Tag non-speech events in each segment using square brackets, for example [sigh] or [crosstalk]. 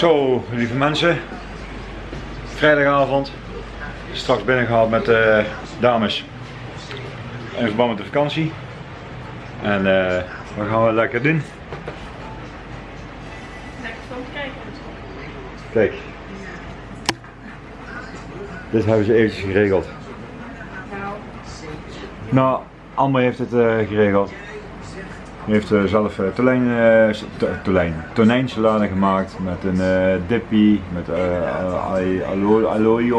Zo, lieve mensen. Vrijdagavond. Straks binnengehaald met de dames. In verband met de vakantie. En eh, wat gaan we lekker doen? Lekker film kijken. Kijk. Dit hebben ze eventjes geregeld. Nou, Nou, Amber heeft het eh, geregeld. Die heeft eh, zelf uh, tonijn, eh, tonijn, tonijnsalade gemaakt met een eh dippy, met eh alloy, alloy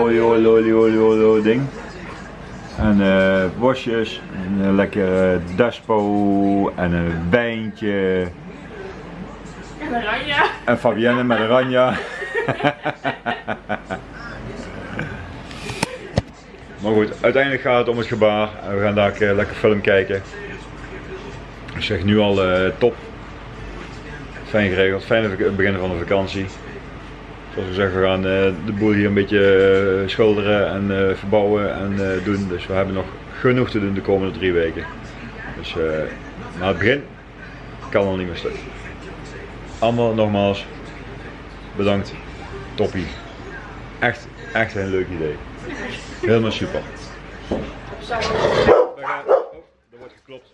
ding. En eh worstjes, een eh, lekker eh, despo en een wijntje. en oranje. En Fabienne met oranje. [laughs] maar goed, uiteindelijk gaat het om het gebaar. En we gaan daar eh, lekker film kijken. Ik zeg nu al eh, top. Fijn geregeld, fijn begin van de vakantie. Zoals ik zeg, we gaan eh, de boel hier een beetje eh, schilderen en verbouwen en doen. Dus we hebben nog genoeg te doen de komende drie weken. Dus maar het begin kan al niet meer stuk. Allemaal nogmaals bedankt. Toppie. Echt, echt een leuk idee. Helemaal super. Zo. We gaan, oh, er wordt geklopt.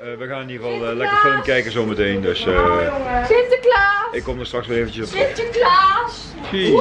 Eh, we gaan in ieder geval eh, lekker film kijken zometeen. Dus eh, Sinterklaas! ik kom er straks weer eventjes op. Sinterklaas! Zie.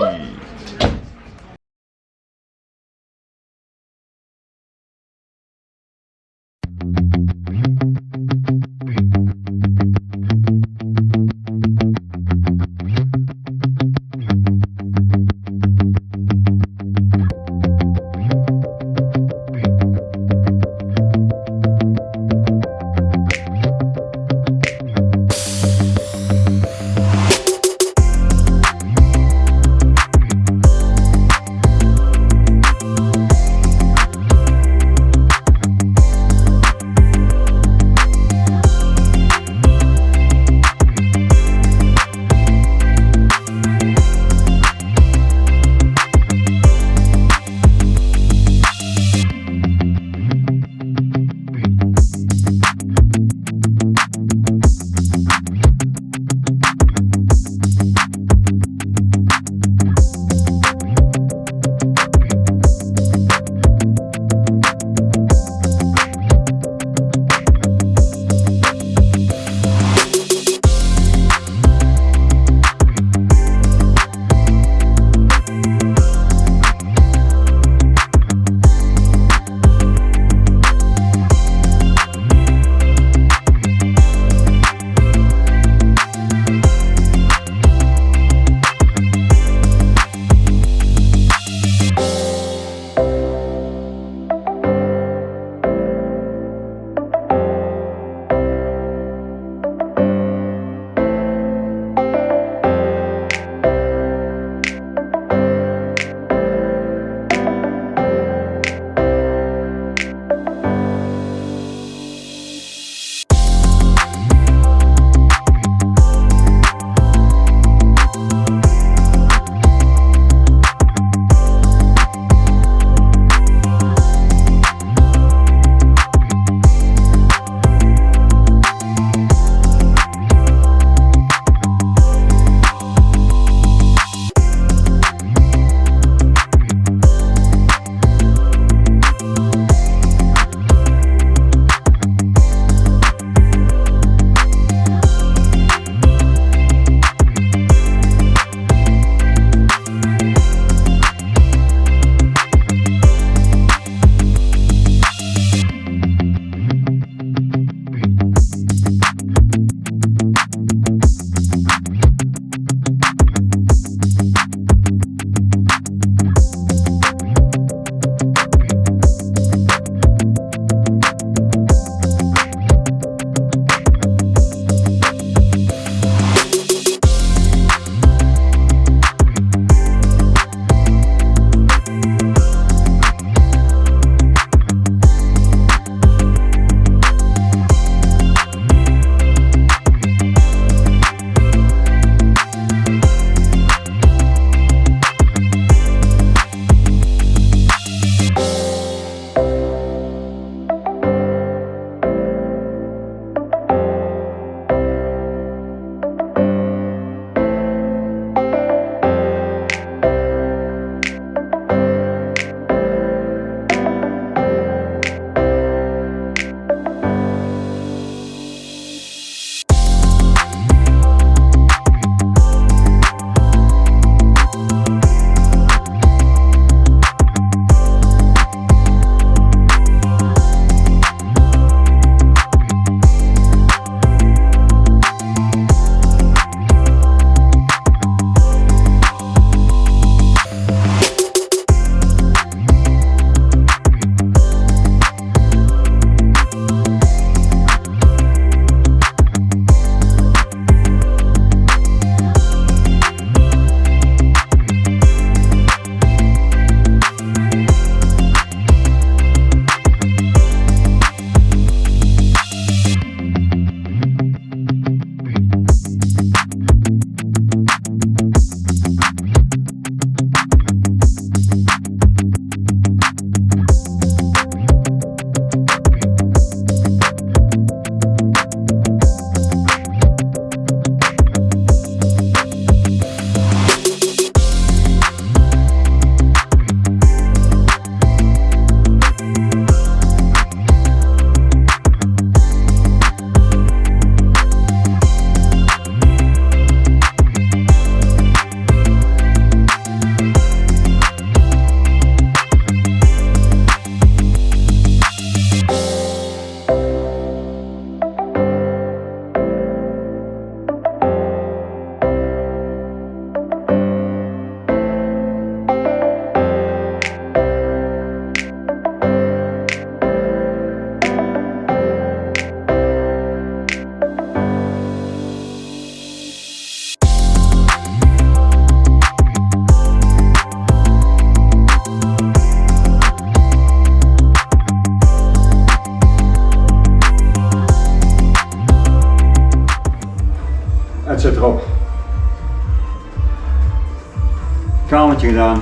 Gedaan.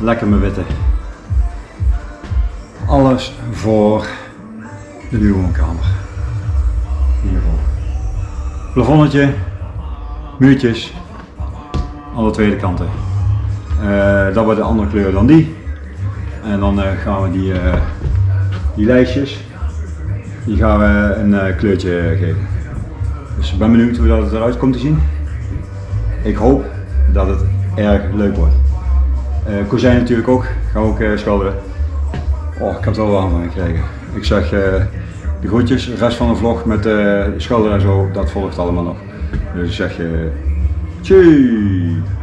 Lekker mijn witte. Alles voor de nieuwe woonkamer. Hiervoor. Plafonnetje, muurtjes, alle tweede kanten. Eh, dat wordt een andere kleur dan die. En dan eh, gaan we die, eh, die lijstjes, die gaan we een kleurtje geven. Dus ik ben benieuwd hoe dat eruit komt te zien. Ik hoop dat het erg leuk wordt. Eh kozijn natuurlijk ook, gaan we ook eh, schilderen. Oh, ik heb er wel warm van gekregen. Ik zeg eh, de groetjes, de rest van de vlog met eh schilderen en zo, dat volgt allemaal nog. Dus ik zeg je, tjie!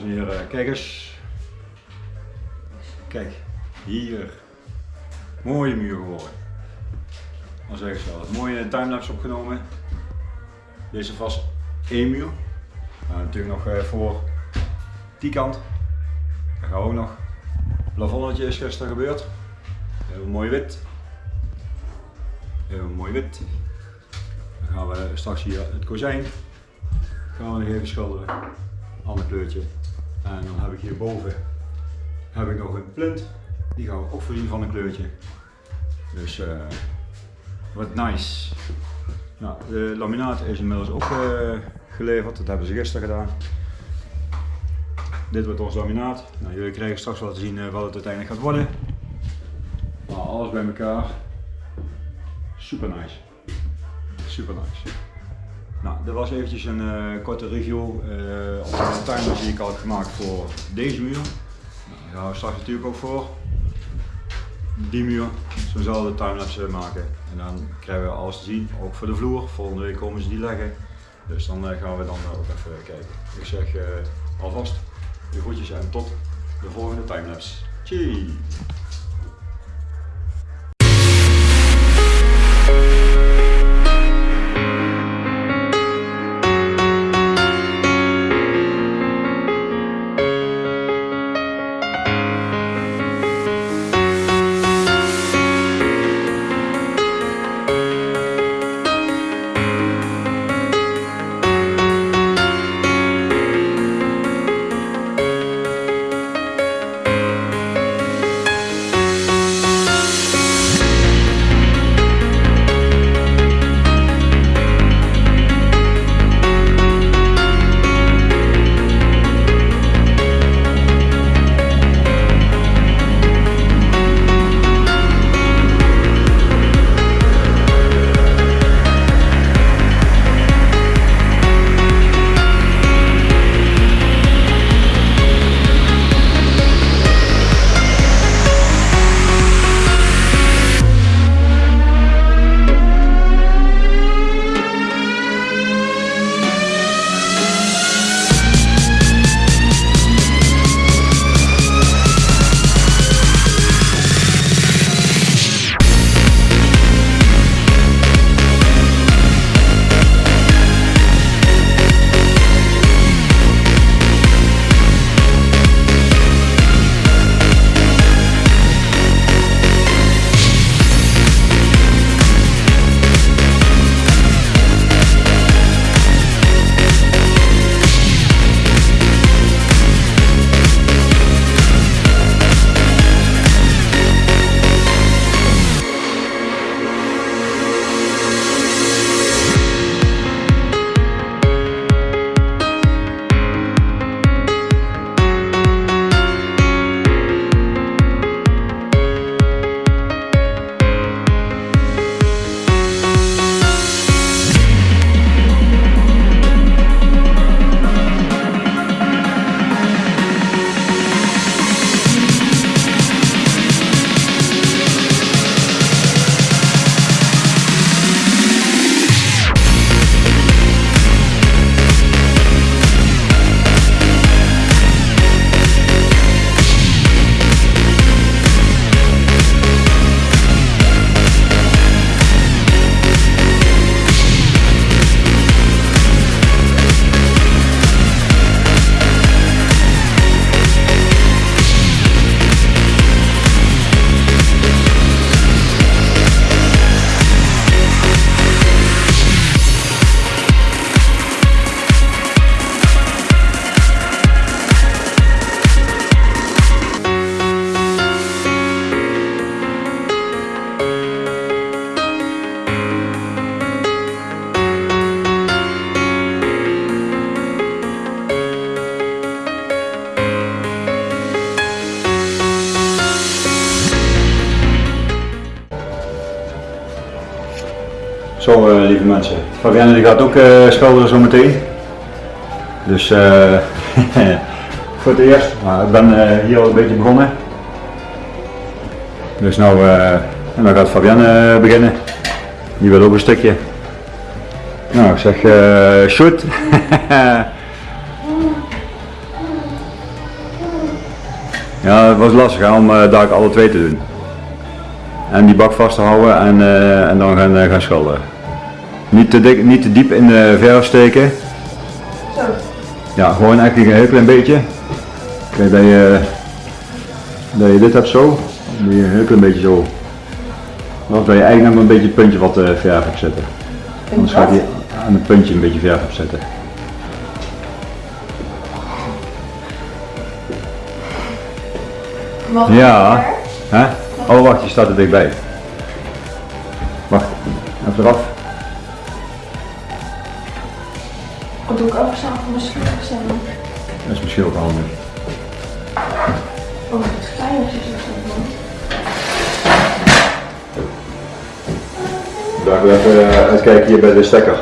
Dames en kijk eens. Kijk, hier. Mooie muur geworden. Dan zeg ik mooie timelapse opgenomen. Deze vast één muur. Nou, natuurlijk nog eh, voor die kant. Daar gaan we ook nog. Plafonnetje is gisteren gebeurd. Heel mooi wit. Heel mooi wit. Dan gaan we straks hier het kozijn. Gaan we nog even schilderen. Ander kleurtje. En dan heb ik hierboven heb ik nog een plint. Die gaan we ook voorzien van een kleurtje. Dus eh wat nice. Nou, de laminaat is inmiddels ook eh, geleverd. Dat hebben ze gisteren gedaan. Dit wordt ons laminaat. Nou, jullie krijgen straks wel te zien eh, wat het uiteindelijk gaat worden. Maar alles bij elkaar. Super nice. Super nice. Nou, dit was eventjes een eh, korte review eh, op de timers die ik heb gemaakt voor deze muur. Nou, die gaan we straks natuurlijk ook voor die muur. Zo de timelapse maken. En dan krijgen we alles te zien, ook voor de vloer. Volgende week komen ze die leggen. Dus dan eh, gaan we dan ook even kijken. Ik zeg alvast de groetjes en tot de volgende timelapse. Cheers! Lieve mensen, Fabienne die gaat ook eh schilderen zo meteen. Dus eh [laughs] voor het eerst, maar ik ben eh, hier al een beetje begonnen. Dus nou, en dan gaat Fabienne beginnen. Die wil ook een stukje. Nou ik zeg eh shoot. [laughs] Ja, het was lastig om uh, daar alle twee te doen. En die bak vast te houden en, uh, en dan gaan, uh, gaan schilderen. Niet te, dik, niet te diep in de verf steken. Zo. Ja, gewoon eigenlijk een heel klein beetje. Kijk, dat je, dat je dit hebt zo, dan je een heel klein beetje zo. Of dat je eigenlijk nog een beetje het puntje wat uh, verf op zetten. Anders gaat hij aan het puntje een beetje verf op zetten. Mag Ja. Hè? Oh wacht, je staat er dichtbij. Wacht, even eraf. Wat doe ik ook zo van mijn schrik staan? Dat is misschien ook handig. Oh, het is klein als je zo doen. Daar wil even uh, uitkijken hier bij de stekker.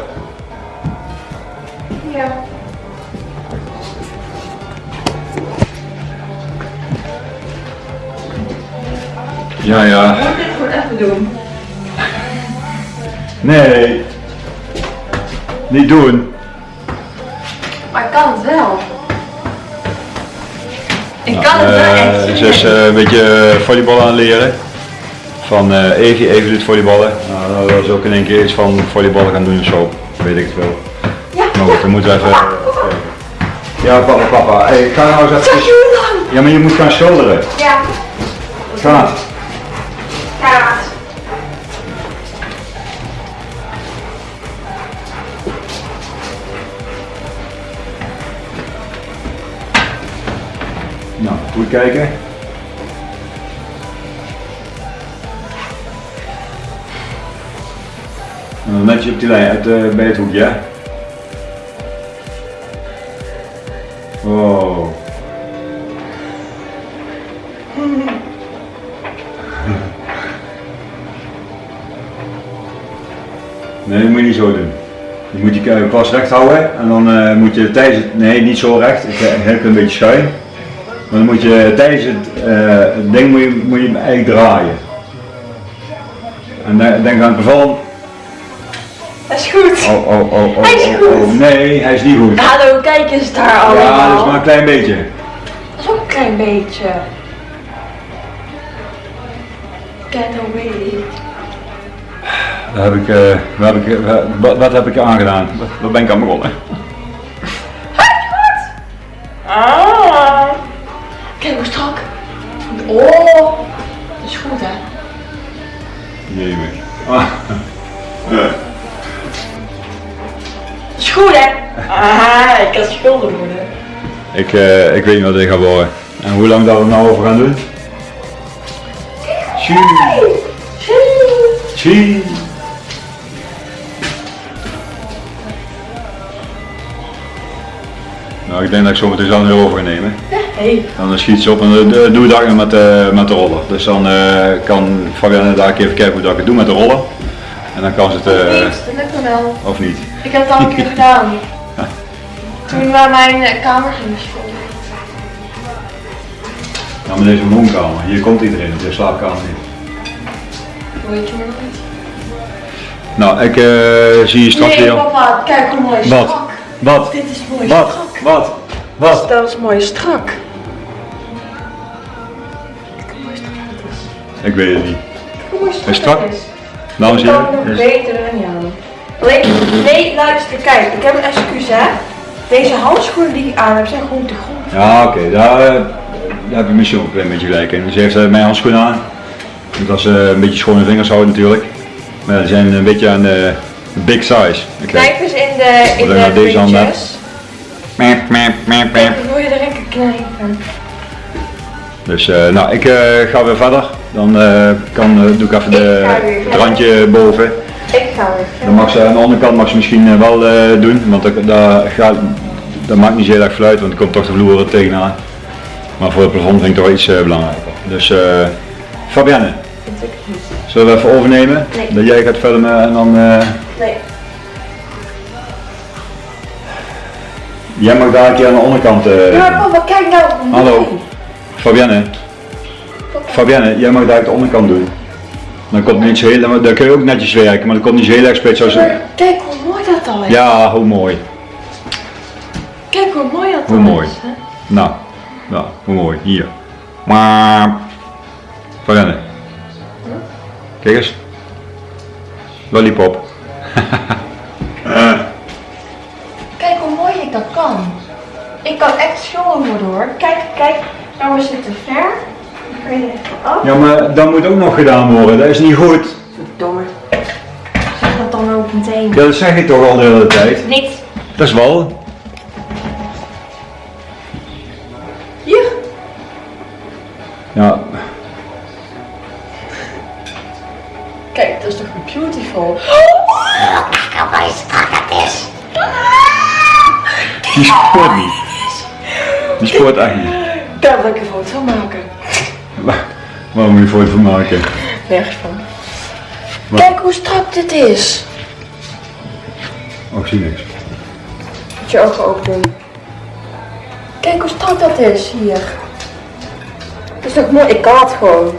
Ja. Ja, ja. Moet ik dit gewoon even doen? Nee. Niet doen. Ik kan het wel. Ik kan het wel echt. Eh, ze is eh, een beetje volleybal aan leren. Van eh Evie, Evie doet volleyballen. Nou, dan wil ze ook in één keer iets van volleyballen gaan doen of zo. Weet ik het wel. Ja, Maar goed, dan moeten we even... Ja, papa, papa. Hey, ga nou eens even... Ja, maar je moet gaan schilderen. Ja. Ga. Kijken. En dan net je op die lijn uit, uh, bij het hoekje? Oh. [laughs] Nee, dat moet je niet zo doen. Je moet je eh, pas recht houden en dan uh, moet je tijdens het, nee niet zo recht, ik heb een beetje schuin. Maar dan moet je tijdens het, uh, het ding moet je, moet je hem eigenlijk draaien. En dan, dan gaan bevallen. Dat is goed. Oh, oh, oh, oh, Hij is oh, goed. oh, nee, hij is niet goed. Hallo, kijk eens daar allemaal. Ja, dat is maar een klein beetje. Dat is ook een klein beetje. Get away. Dat heb ik, uh, wat, heb ik, wat, wat heb ik aangedaan? Wat, wat ben ik aan begonnen? Ik schuldig worden. Ik, uh, ik weet niet wat dit gaat worden. En hoe lang dat we nou over gaan doen? Tjie. Tjie. Nou, ik denk dat ik zo meteen zelf weer over ga nemen. Hey. Dan schiet ze op en dan uh, doe ik dat met, uh, met de roller. Dus dan uh, kan Fabienne daar een keer even kijken hoe dat ik het doe met de roller. En dan kan ze het... Of niet, dat lukt me wel. Of niet? Ik heb het al een keer [laughs] gedaan. Toen we naar mijn eh, kamer gingen school. Nou, maar deze woonkamer. Hier komt iedereen, de slaapkamer niet. Weet je maar nog niet? Nou, ik uh, zie je straks Nee, weer. papa, kijk hoe mooi Wat? strak. Wat? Dit is mooi Wat? strak. Wat? Wat? Dat is mooi strak. Kijk hoe mooi strak het is. Ik weet het niet. Kijk hoe mooi strak, het is. Dames Ik kan nog beter dan jou. Alleen, nee, luister, kijk, ik heb een excuus hè. Deze handschoenen die ik aan heb zijn gewoon te groot. Ja, oké, daar, eh, daar heb je misschien ook een klein beetje gelijk in. Ze heeft uh, mijn handschoenen aan. Omdat ze een beetje schone vingers houden natuurlijk. Maar die zijn een beetje aan de big size. Oké. Knijp eens in de, in je de nou deze hand net? puntjes. Mep, mep, mep, Kijk, mep. dan wil je er lekker knijpen. Dus eh, nou, ik eh, ga weer verder. Dan eh, kan, eh, doe ik even de, Ik het randje boven. Ik ga weer Dan mag ze aan de onderkant mag ze misschien eh, wel eh, doen, want dat, dat, gaat, dat maakt niet zo heel erg fluit, want er komt toch de vloer er tegenaan. Maar voor het plafond vind ik toch iets eh, belangrijker. Dus eh Fabienne, zullen we even overnemen? Nee. Dat jij gaat filmen en dan... Nee. jij mag daar een keer aan de onderkant... Ja, maar papa, kijk nou. Hallo. Fabienne, Fabienne, jij mag daar aan de onderkant doen. Dan komt niet zo heel, dan kun je ook netjes werken, maar dan komt niet zo heel erg spits. Maar kijk hoe mooi dat al is. Ja, hoe mooi. Kijk hoe mooi dat Hoe al mooi. is. hè. Nou, nou, hoe mooi. Hier. Maar. Verrennen. Kijk eens. Lollipop. [laughs] Kijk hoe mooi ik dat kan. Ik kan echt schoon worden hoor. Kijk, kijk. Nou, we zitten ver. Ja, maar dat moet ook nog gedaan worden. Dat is niet goed. Verdomme. Zeg dat dan ook meteen. Ja, dat zeg ik toch al de hele tijd. Niet. Dat is wel. Hier. Ja, Kijk, dat is toch beautiful. die sport niet. Die sport echt niet. Daar wil ik een foto van maken. Waar, waar moet je foto van maken? Nergens van. Kijk hoe strak dit is. Oh, ik zie niks. Moet je ogen open doen. Kijk hoe strak dat is hier. Dat is toch mooi? Ik kan het gewoon.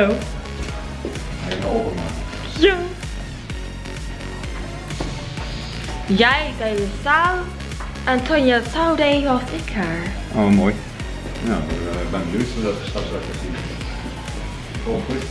Zo. Ja. Jij deed de zaal en toen je deed was ik er. Oh, mooi. Nou, ik ben benieuwd hoe dat er straks gaat zien. Oh, goed.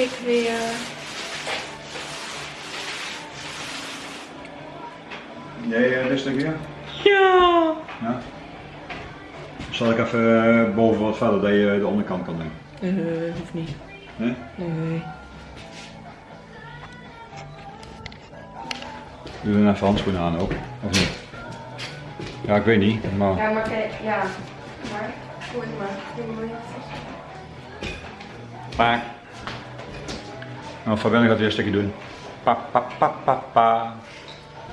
Ik weer... Jij uh, rustig weer? Ja. Ja. Zal ik even eh, boven wat verder dat je de onderkant kan doen? Nee, hoeft niet. Nee? Nee. Doe dan even handschoenen aan ook, of niet? Ja, ik weet niet, maar... Ja, maar kijk, ja. Maar, gooi het maar. Maar Pa. Nou, Fabienne gaat weer een stukje doen. Pa, pa, pa, pa, pa.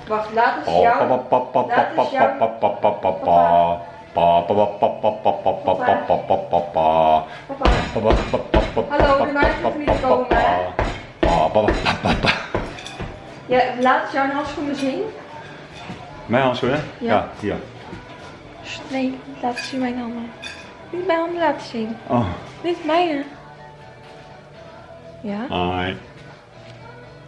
Wacht, laat eens Pa, jou. pa, pa, pa, pa, pa, pa, pa, pa, pa, pa, Hallo, niet pa, komen. Ja, laat eens jouw handschoenen zien. Mijn handschoenen? Ja. Ja, hier. Nee, laten zien mijn handen. Niet mijn handen laten zien. Oh, Niet mijne. Ja? hi.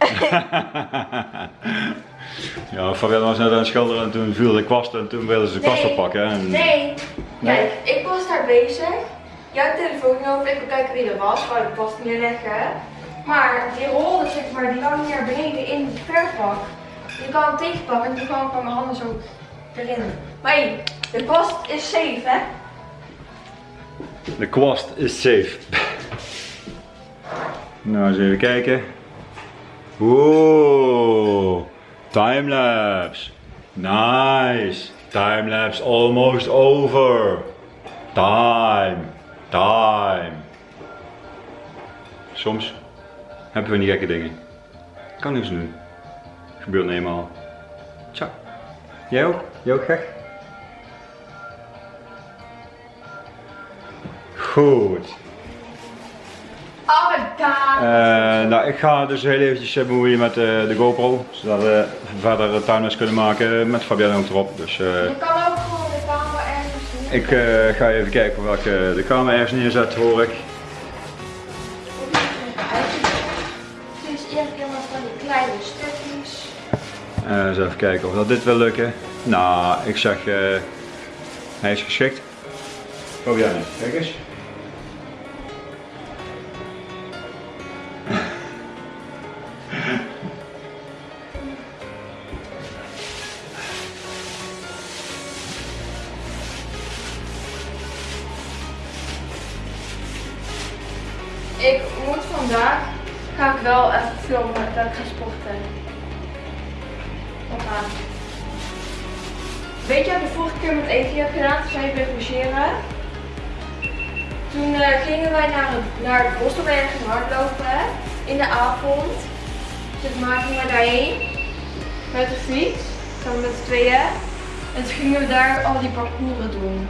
[laughs] ja, Fabian was net aan het schilderen en toen viel de kwast en toen wilden ze de kwast Nee. oppakken. En... Nee. Nee? Kijk, ik was daar bezig. Jij telefoon genomen. Ik wil kijken wie er was. Wou de kwast neerleggen. Maar die rolde zeg maar, die lag niet naar beneden in het verfbak. Je kan hem tegenpakken en toen kwam ik met mijn handen zo erin. Maar hey, de kwast is safe hè? De kwast is safe. Nou, eens even kijken. Wow, timelapse. Nice. Timelapse almost over. Time. Time. Soms hebben we die gekke dingen. Kan niks doen. Gebeurt niet eenmaal. Tja. Jij ook? Jij ook gek? Goed. Oh my god. Eh, nou, ik ga dus heel eventjes eh, bemoeien met eh, de GoPro, zodat we verder timelapse kunnen maken met Fabian ook erop. Dus eh, Je kan ook gewoon de camera ergens doen. ik eh, ga even kijken of ik eh, de camera ergens neerzet, hoor ik. Het is eerst helemaal van die kleine stukjes. Eh, eens even kijken of dat dit wil lukken. Nou, ik zeg, eh, hij is geschikt. Fabian, kijk eens. Heb gedaan? Toen eh, gingen wij naar het, naar het bos, hardlopen. In de avond. Maar, gingen we daarheen. Met de fiets. Samen met z'n tweeën. En toen gingen we daar al die parcours doen.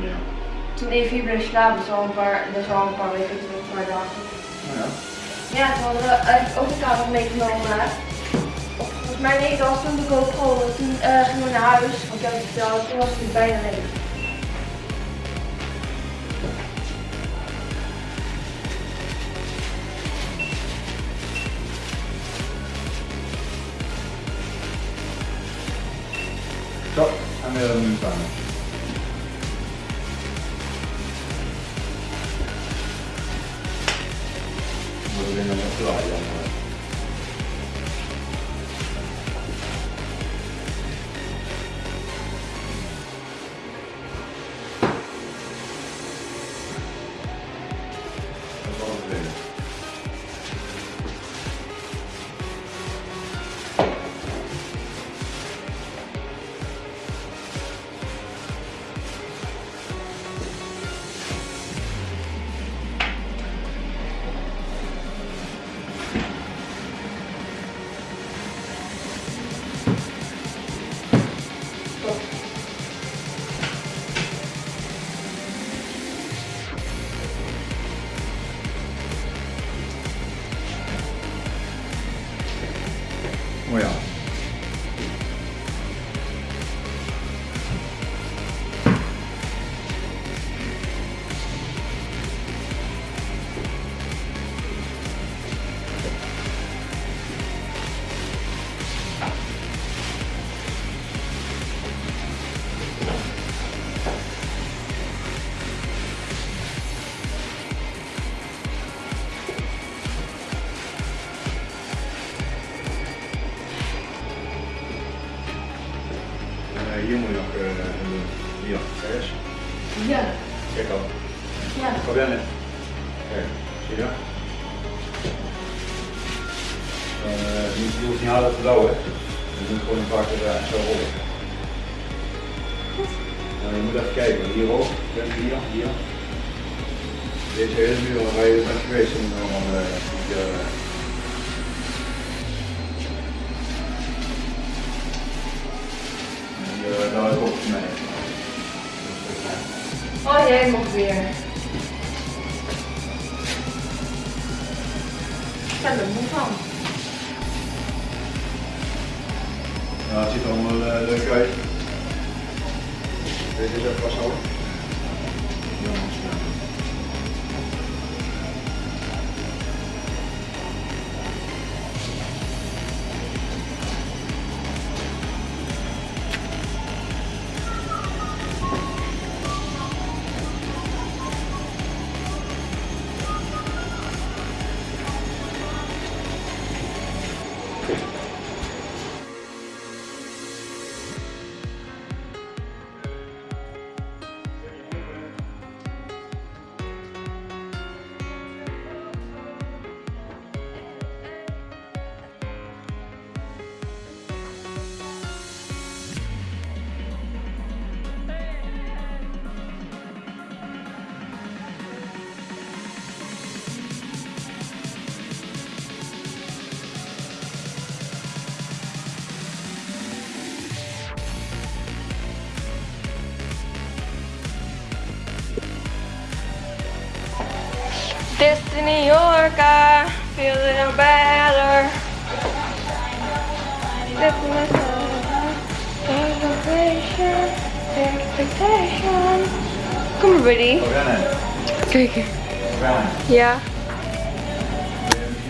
Ja. Toen Evie bleef slapen, dat is al een paar, dat is al een paar weken terug, een paar dagen. Ja. Ja, toen hadden we eigenlijk ook de kamer meegenomen. Of volgens mij nee, dat was toen de GoPro. En Toen eh, gingen we naar huis, want ik heb het verteld, toen was het bijna leeg. En weer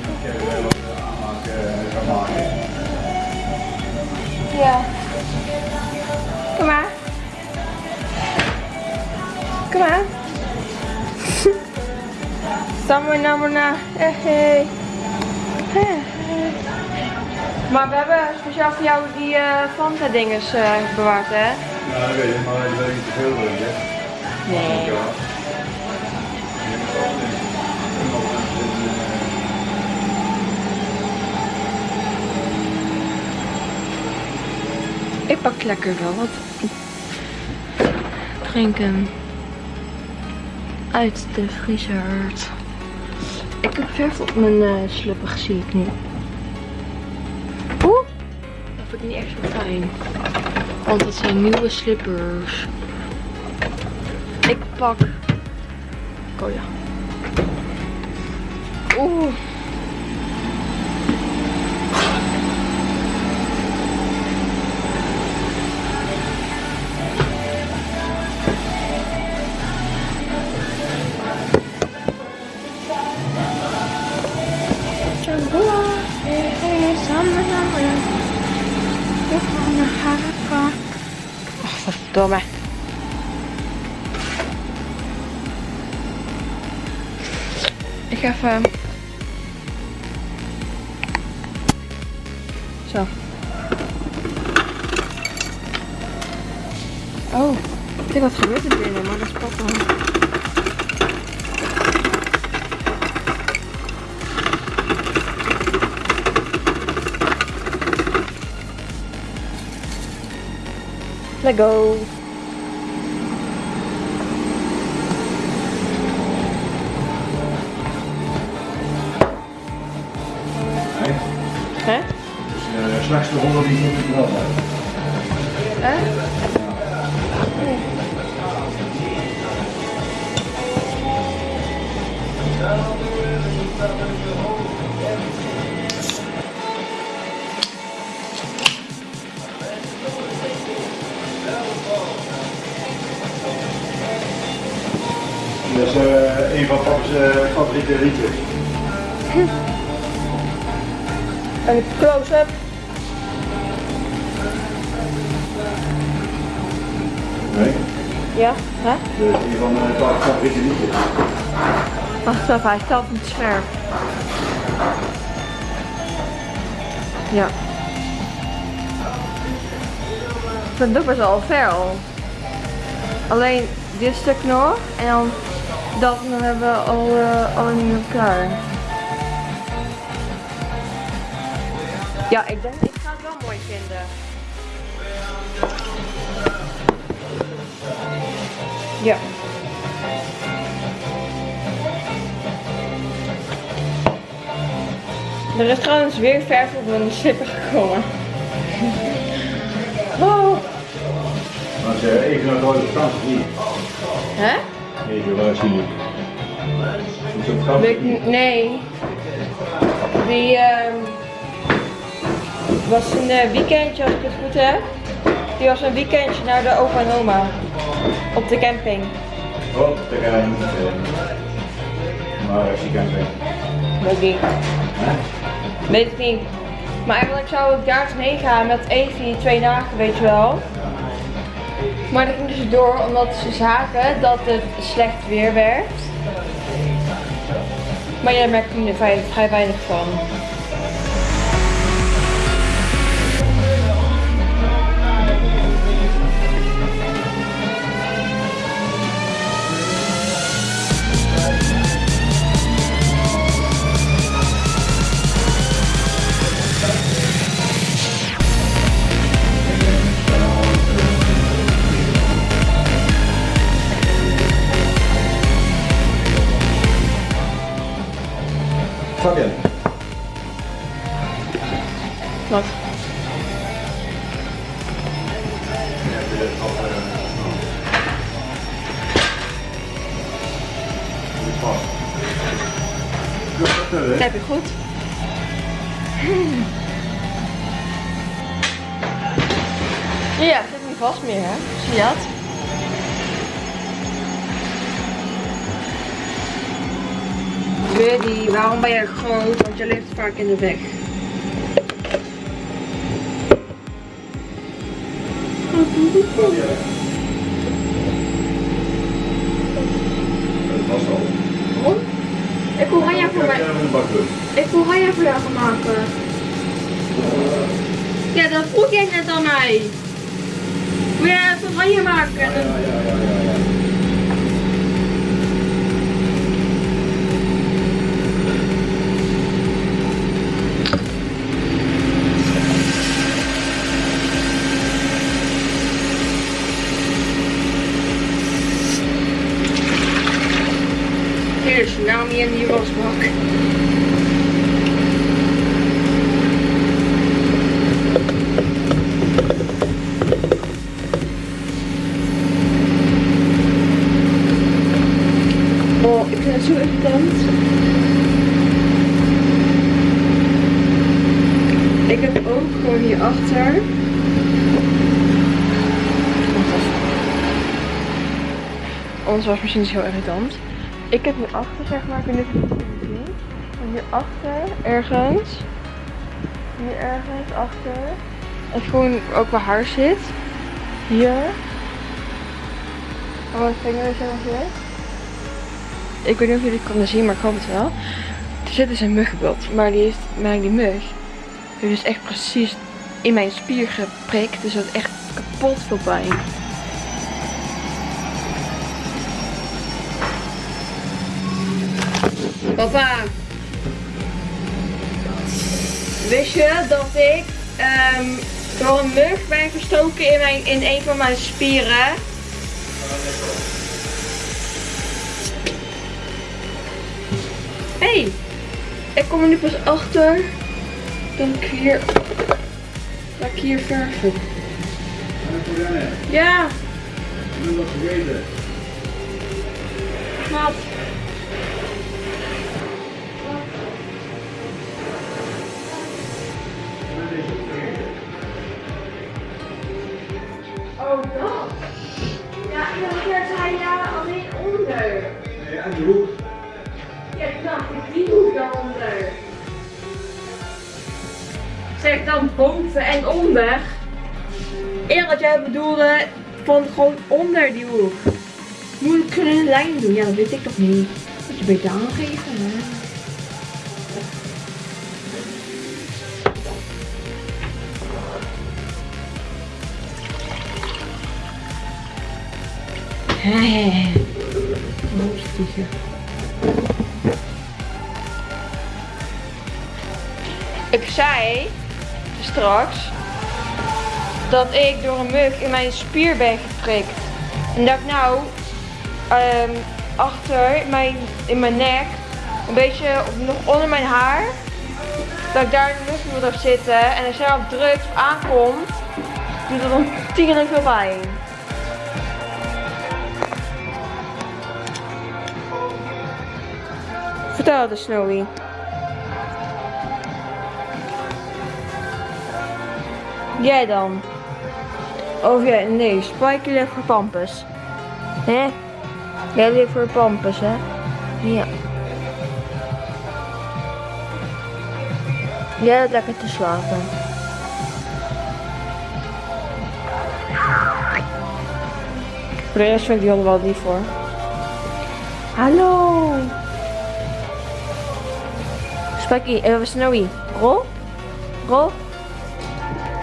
nog even wat aanmaken gaan maken? Ja. Kom maar. Kom maar. [laughs] Samen naar na. Hey, hey. Hey. Maar we hebben speciaal voor jou die eh Fanta dinges eh, bewaard, hè? Ja, dat weet ik, maar ik weet niet te veel drinken. Nee. Ik pak lekker wel wat drinken uit de vriezer. Ik heb verf op mijn uh, slippig, zie ik nu. Oeh, dat vind ik niet echt zo fijn. Want dat zijn nieuwe slippers. Ik pak. Oh ja. Oeh. Ach, verdomme. Ik ga even... Zo. Oh, ik denk wat gebeurt er binnen, maar dat is wel. Let go. Slechtste ronde die moet ik Ja, hè? is een van papa's favoriete liedjes. Wacht even, hij staat niet scherp. Ja. Ik vind het ook best wel ver al. Alleen dit stuk nog en dan dat en dan hebben we al uh, alle nieuwe klaar. Ja, ik denk, ik ga het wel mooi vinden. Ja. Er is trouwens weer verf op mijn slipper gekomen. [laughs] Oh. Als je even naar het rode vakantie zie. Hè? Even waar zie je? Niet- nee. Die ehm, was een eh, weekendje als ik het goed heb. Die was een weekendje naar de opa en oma. Op de camping. Op de camping. Waar is die camping? Weet niet. Weet ik niet. Maar eigenlijk zou ik daar eens heen gaan met Evie twee dagen, weet je wel. Maar dat ging dus door omdat ze zagen dat het slecht weer werd. Maar jij merkt er vrij, vrij weinig van. Fabian. Dat heb je goed. Ja, zit niet vast meer, hè? Zie je dat? Buddy, waarom ben je groot? Want je ligt vaak in de weg. Dat was al. Waarom? Ik wil Ranja voor mij. Ik wil Ranja voor jou gaan maken. Ja, dat vroeg jij net aan mij. Wil jij even Ranja maken? En dan- Ja, ja, ja, ja, ja. Tsunami in die wasbak. Oh, ik vind het zo irritant. Ik heb ook gewoon hierachter. Onze wasmachine is heel irritant. Ik heb hierachter, zeg maar, ik weet niet of je zien. Maar hierachter, ergens. Hier ergens, achter. En gewoon ook waar haar zit. Hier. Oh, mijn vinger is helemaal. Ik weet niet of jullie het kunnen zien, maar ik hoop het wel. Er zit dus een muggenbult. Maar die heeft, die mug heeft dus echt precies in mijn spier geprikt. Dus dat is echt kapot veel pijn. Wist je dat ik ehm, door een mug ben gestoken in, mijn, in een van mijn spieren? Hé, hey, ik kom er nu pas achter dat ik hier, dat ik hier verven. Ja, Ik ben vergeten. Aan de hoek. Ja, ik die hoek daaronder. Zeg dan boven en onder. Eerder dat jij bedoelde van gewoon onder die hoek. Moet ik een lijn doen? Ja, dat weet ik toch niet. Moet je beter aangeven, hè? Ik zei straks dat ik door een mug in mijn spier ben geprikt. En dat ik nou ehm, achter mijn, in mijn nek, een beetje nog onder mijn haar, dat ik daar een mug wil op zitten. En als jij op aankomt, doet dat dan tien veel pijn. Vertel de Snowy. Jij dan? Of jij? Nee, Spike ligt voor Pampus. Hè? Jij ligt voor pampers, hè? Ja. Jij hebt lekker te slapen. Voor de rest vind ik die wel lief voor. Hallo! Spekkie, eh, Snowy. Rol? Rol?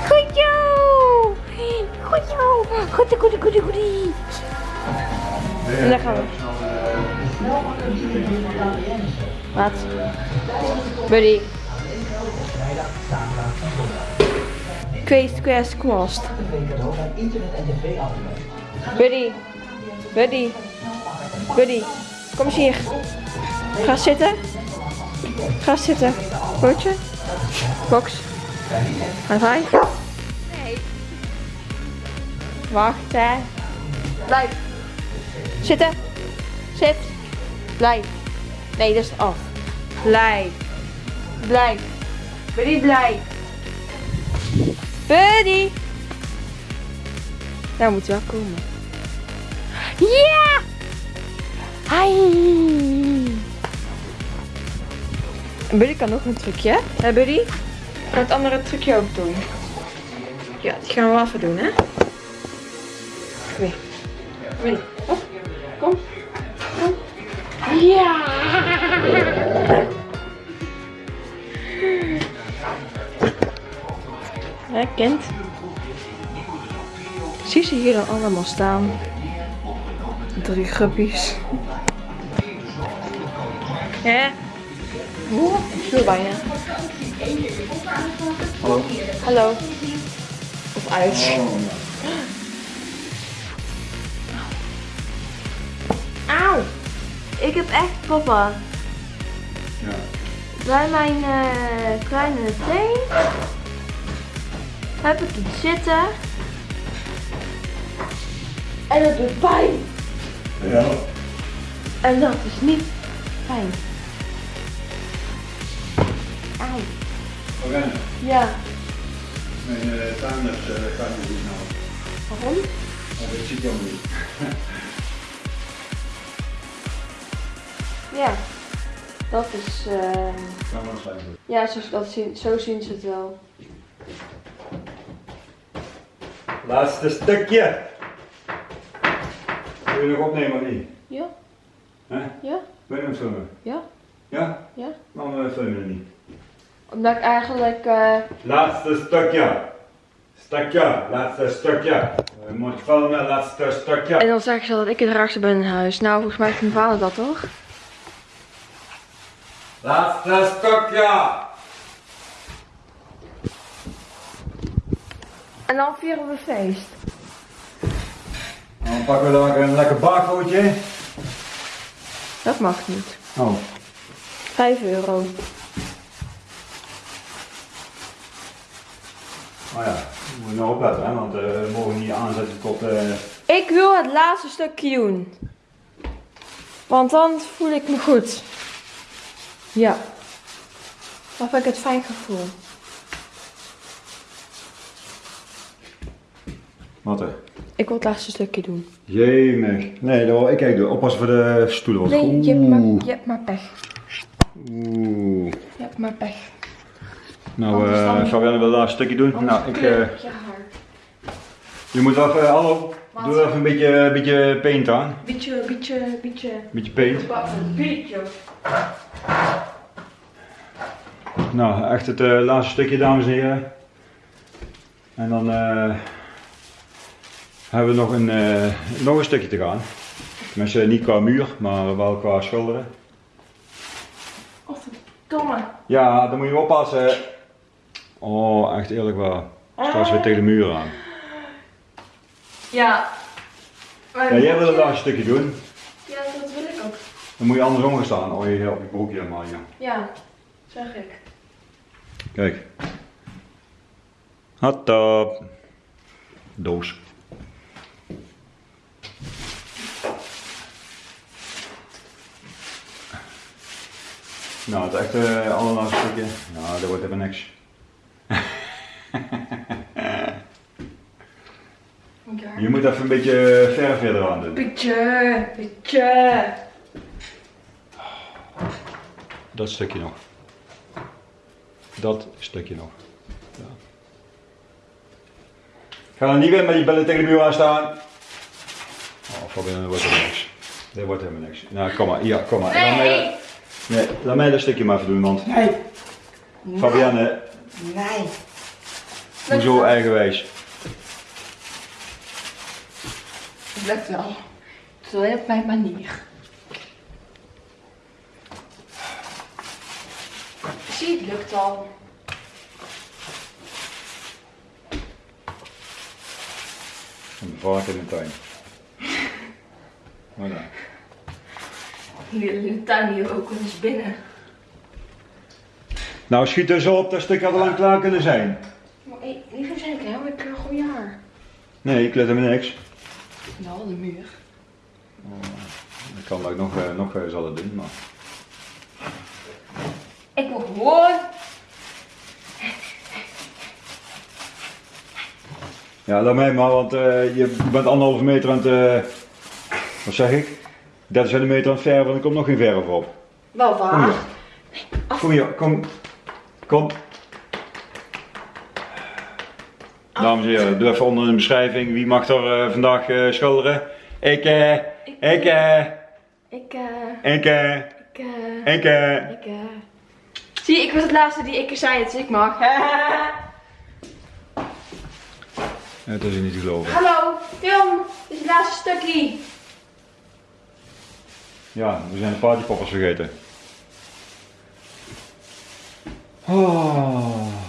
Goed zo! Goed zo! Goedie, goedie, goedie, goedie. En daar gaan we. Wat? Buddy. Quest, quest, kwast. Buddy. Buddy. Buddy. Kom eens hier. Ga zitten. Ga zitten. Broodje. Box. High five. Nee. Wacht hè. Blijf. Zitten. Zit. Blijf. Nee, dat is af. Blijf. Blijf. Buddy, blijf. Buddy. Daar moet wel komen. Ja! Hi. Buddy kan nog een trucje. Hè Buddy? Ga het andere trucje ook doen. Ja, die gaan we wel even doen, hè? Kom hier. Kom. Kom. Ja! Hè, kind? Zie ze hier dan allemaal staan? Drie gruppies. Ja? Oeh, veel bij je. Hallo. Hallo. Of uit. Auw. Ik heb echt papa. Ja. Bij mijn eh, kleine teen heb ik iets zitten. En dat doet pijn. Ja. En dat is niet fijn. Ja. Mijn uh, tuiners uh, gaat niet doen nou. Waarom? Maar dat ziet jou niet. Ja. Dat is, eh Kan wel zijn. ja, zo, dat zien, zo zien ze het wel. Laatste stukje. Wil je nog opnemen of niet? Ja? Hè? Ja? Wil je nog filmen? Ja? Ja? Ja? Waarom uh, film je het niet? Omdat ik eigenlijk, eh Laatste stukje. Stukje. Laatste stukje. Je moet filmen, laatste stukje. En dan zeggen ze dat ik het raarste ben in huis. Nou, volgens mij is mijn vader dat toch? Laatste stukje. En dan vieren we feest. Dan pakken we dan een lekker barcootje. Dat mag niet. Oh. 5 euro. Oh ja, we moeten nog opletten, hè, want eh, we mogen niet aanzetten tot. eh, Ik wil het laatste stukje doen. Want dan voel ik me goed. Ja. Dan heb ik het fijn gevoel. Wat hè? Ik wil het laatste stukje doen. Jemig. Nee, dat wil ik eigenlijk doen. Oppassen voor de stoelen. Nee, je hebt, maar, je hebt maar pech. Oeh. Je hebt maar pech. Nou, dan- Fabienne wil daar een stukje doen. nou, ik, eh, Ja, je moet wel even, hallo, Wat? doe even een beetje, een beetje paint aan. Beetje, beetje, beetje. Beetje paint. Beetje. Nou, echt het eh, laatste stukje, dames en heren. En dan eh, hebben we nog een, nog een stukje te gaan. Tenminste, niet qua muur, maar wel qua schilderen. Oh, verdomme. Ja, dan moet je oppassen. Oh, echt eerlijk waar. Straks weer tegen de muur aan. Ja. Ja, jij wil het laatste stukje doen. Ja, dat wil ik ook. Dan moet je andersom gaan staan. Oh, je op je broekje helemaal, ja. Ja, zeg ik. Kijk. Hot top. Doos. Nou, het echte allerlaatste stukje. Nou, dat wordt even niks. Je moet even een beetje verf weer eraan doen. Beetje, beetje. Dat stukje nog. Dat stukje nog. Ja. Ga dan niet weer met die bellen tegen de muur aan staan. Oh, Fabian, dat wordt helemaal niks. Dit wordt helemaal niks. Nou, kom maar. Ja, kom maar. Laat mij, Nee. dat- nee, laat mij dat stukje maar even doen, want Nee. Fabianne, Nee. Hoezo eigenwijs? Het lukt wel. Het is wel op mijn manier. Zie, het lukt al. Een vark in de tuin. [laughs] Voilà. Hier in de tuin hier ook wel eens binnen. Nou, schiet dus op, dat stuk had al lang klaar kunnen zijn. Liever zijn ik helemaal een goede haar. Nee, ik let hem niks. Nou, de muur. Ik kan dat ik nog, eh, nog zal het doen, maar... Ik wil gewoon. Ja, laat mij maar, want eh, je bent anderhalve meter aan het, eh, wat zeg ik? 30 centimeter aan het verven en er komt nog geen verf op. Wel Kom waar. Kom hier, kom. Kom. Dames en heren, doe even onder de beschrijving. Wie mag er eh, vandaag eh, schilderen? Ik, eh, ik, eh, Ik, eh. ik, eh, Ik, eh. ik, eh. Ik. Zie, ik was het laatste die ik zei, dus ik mag. [laughs] Dat is niet te geloven. Hallo, film. Dit is het laatste stukje. Ja, we zijn de partypoppers vergeten. Oh.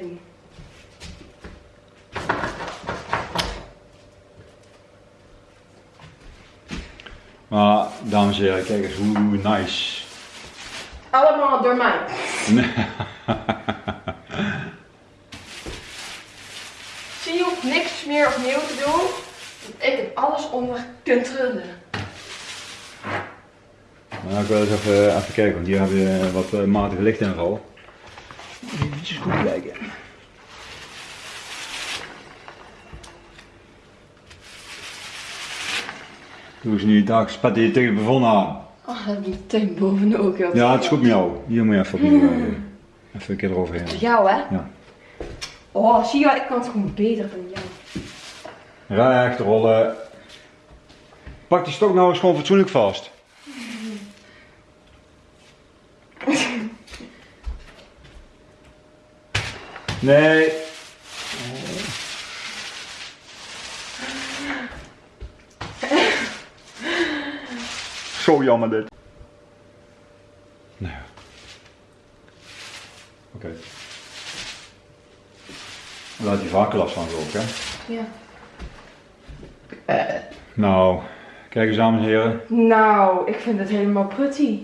Doen. Maar, dames en heren, kijk eens hoe, hoe nice. Allemaal door mij. [laughs] Zie je, hoeft niks meer opnieuw te doen. Ik heb alles onder controle. Maar ik wil eens even, even kijken, want hier hebben we wat uh, matige lichtinval. Even goed kijken. Doe eens nu dag, spat je tegen het plafond aan. Oh, dat heb ik meteen bovenop. joh. Ja, het is goed met jou. Hier moet je even opnieuw. eh, Even een keer eroverheen. Jou, hè? Ja. Oh, zie je, ik kan het gewoon beter dan jou. Recht rollen. Pak die stok nou eens gewoon fatsoenlijk vast. Nee. Zo jammer dit. Nou ja. Oké. Laat die vaker last van geloof ik, hè? Ja. Nou, kijk eens dames en heren. Nou, ik vind het helemaal pretty.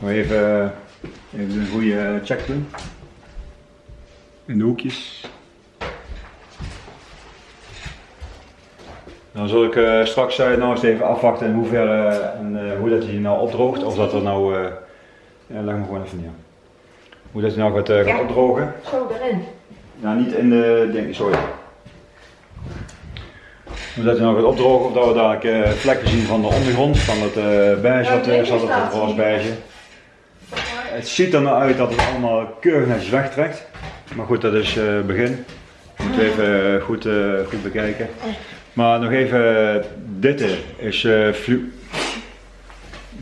Maar even, even een goede check doen. In de hoekjes. Dan zal ik eh, straks eh, nou eens even afwachten in hoeverre en eh, hoe dat hij nou opdroogt. Of dat er nou, eh ja, leg me gewoon even neer. Hoe dat hij nou gaat, eh, opdrogen. Zo erin. Nou, niet in de ding, sorry. Hoe dat hij nou gaat opdrogen, of dat we dadelijk eh, vlekken zien van de ondergrond, van het eh beige wat er zat, het roze beige. Het ziet er nou uit dat het allemaal keurig netjes wegtrekt. Maar goed, dat is eh begin. Moeten we even eh, goed, eh, goed bekijken. Maar nog even, dit is, flu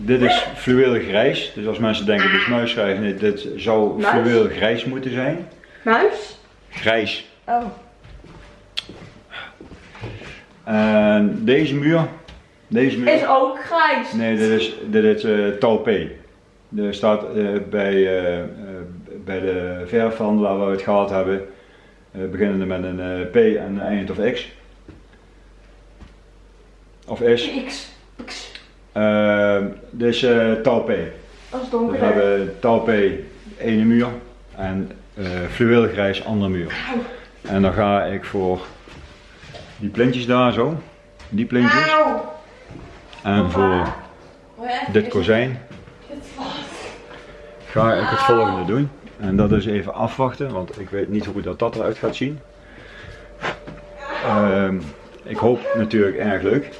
dit is fluweel grijs. Dus als mensen denken dit is muisgrijs, nee, dit zou Muis? fluweel grijs moeten zijn. Muis? Grijs. Oh. En deze muur, deze muur. Is ook grijs. Nee, dit is, dit is Taupé. Er staat bij, bij de verfhandelaar waar we het gehad hebben, eh, beginnende met een eh, P en een eind of X. Of is. X. X. Eh, dit is eh Taupé. Dat is Dus we donker. hebben Taupé ene muur en fluweelgrijs andere muur. En dan ga ik voor die plintjes daar zo, die plintjes. En voor dit kozijn ga ik het volgende doen. En dat is even afwachten, want ik weet niet hoe dat, dat eruit gaat zien. Ehm, ik hoop natuurlijk erg leuk.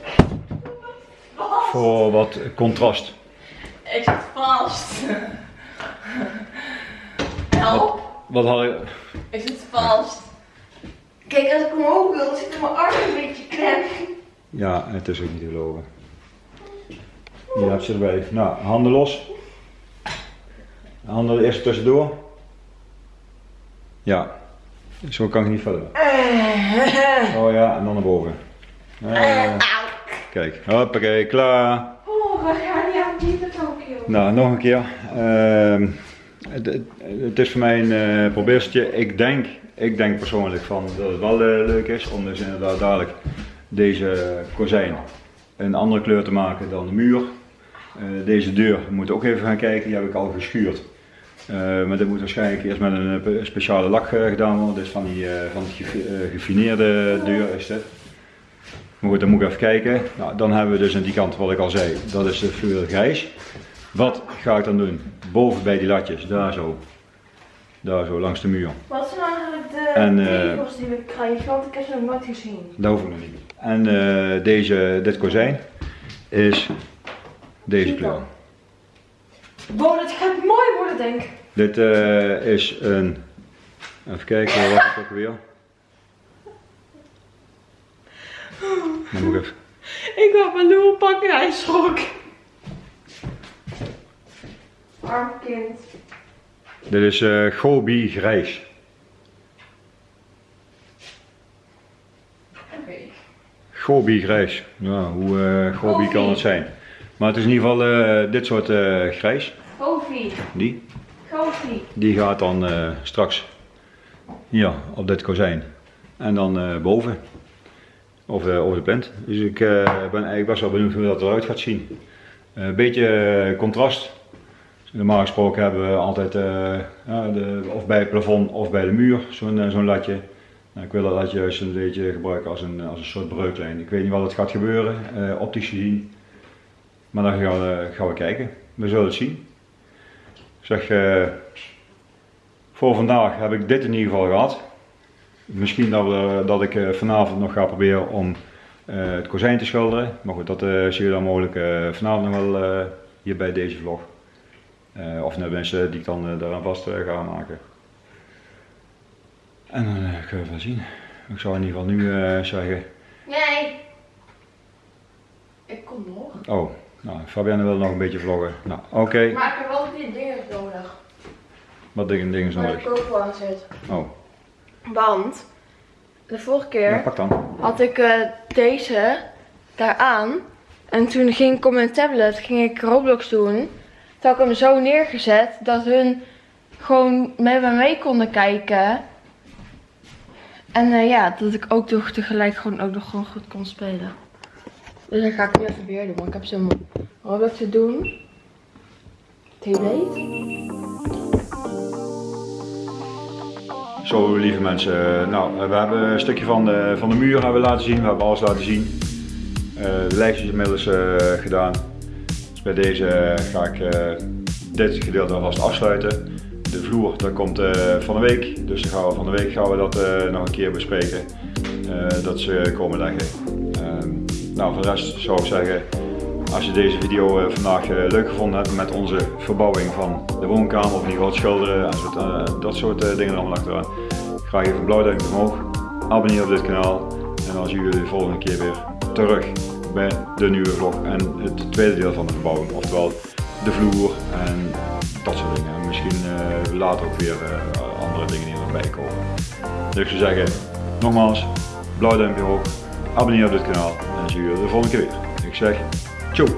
Voor wat contrast. Ik zit vast. Help. Wat had ik... Ik zit vast. Kijk, als ik omhoog wil, dan zit mijn arm een beetje klem. Ja, het is ook niet te geloven. Je hebt ze erbij. Nou, handen los. Handen eerst tussendoor. Ja, zo kan ik niet verder. Oh ja, en dan naar boven. Eh, kijk, hoppakee, klaar. Oh, we gaan niet aan die Tokio. Nou, nog een keer. Ehm, het, het- is voor mij een eh probeertje. Ik denk, ik denk persoonlijk van dat het wel eh, leuk is om dus inderdaad dadelijk deze kozijn een andere kleur te maken dan de muur. Eh, deze deur we moeten ook even gaan kijken, die heb ik al geschuurd. Eh, maar dit moet waarschijnlijk eerst met een eh, speciale lak eh, gedaan worden. Dit is van die, van die gefi- gefineerde deur is dit. Maar goed, dan moet ik even kijken. Nou, dan hebben we dus aan die kant wat ik al zei, dat is de fluweel grijs. Wat ga ik dan doen? Boven bij die latjes, daar zo. Daar zo, langs de muur. Wat zijn eigenlijk de En, die we krijgen? Want ik heb ze nog nooit gezien. Dat hoef ik nog niet. En deze, dit kozijn is deze kleur. Wow, dit gaat mooi worden, denk ik. Dit eh, is een. Even kijken, wat was het ook weer? Dan moet ik even. Ik wil mijn nieuwe pakken en hij schrok. Arm kind. Dit is eh Gobi grijs. Gobi grijs. Ja, hoe eh Gobi kan het zijn? Maar het is in ieder geval eh, dit soort eh, grijs. Goofy. Die. Goofy. Die gaat dan eh, straks hier op dit kozijn. En dan boven. Of over de plint. Dus ik ben eigenlijk best wel benieuwd hoe dat eruit gaat zien. Een beetje contrast. Normaal gesproken hebben we altijd ja, de, of bij het plafond of bij de muur zo'n zo'n latje. Nou, ik wil dat latje juist een beetje gebruiken als een, als een soort breuklijn. Ik weet niet wat het gaat gebeuren, optisch gezien. Maar dan gaan we, gaan we kijken. We zullen het zien. Ik zeg, eh, voor vandaag heb ik dit in ieder geval gehad. Misschien dat, we, dat ik eh, vanavond nog ga proberen om eh, het kozijn te schilderen. Maar goed, dat eh zie je dan mogelijk vanavond nog wel hier bij deze vlog. Of net mensen die ik dan daaraan vast ga maken. En dan kunnen we wel zien. Ik zou in ieder geval nu zeggen. Nee. Ik kom nog. Oh, nou, Fabienne wil nog een beetje vloggen. Nou, oké. Maar ik heb wel die dingen nodig. Wat dingen, dingen is Waar de nodig? aan zit. Oh, Want de vorige ja, keer pak dan. had ik eh, deze daaraan. En toen ging ik op mijn tablet ging ik Roblox doen. Toen had ik hem zo neergezet dat hun gewoon met me mee konden kijken. En eh, ja, dat ik ook nog tegelijk gewoon ook nog gewoon goed kon spelen. Dus dat ga ik nu even weer doen. Want ik heb zo'n Roblox te doen. Weet. Zo, lieve mensen. Nou, we hebben een stukje van de, van de muur hebben laten zien. We hebben alles laten zien. Eh, de lijstjes inmiddels eh, gedaan. Dus bij deze ga ik eh, dit gedeelte alvast afsluiten. De vloer, dat komt eh, van de week. Dus gaan van de week gaan we dat eh, nog een keer bespreken. Eh, dat ze komen leggen. Nou, voor de rest zou ik zeggen, als je deze video eh, vandaag eh, leuk gevonden hebt met onze verbouwing van de woonkamer, of in ieder geval schilderen en eh, dat soort dingen allemaal achteraan, graag even een blauw duimpje omhoog. Abonneer op dit kanaal en dan zien we jullie de volgende keer weer terug bij de nieuwe vlog en het tweede deel van de verbouwing, oftewel de vloer en dat soort dingen. En misschien eh, later ook weer andere dingen die erbij komen. Dus ik zou zeggen, nogmaals, blauw duimpje omhoog, abonneer op dit kanaal en dan zie je de volgende keer weer. Ik zeg, tjoe!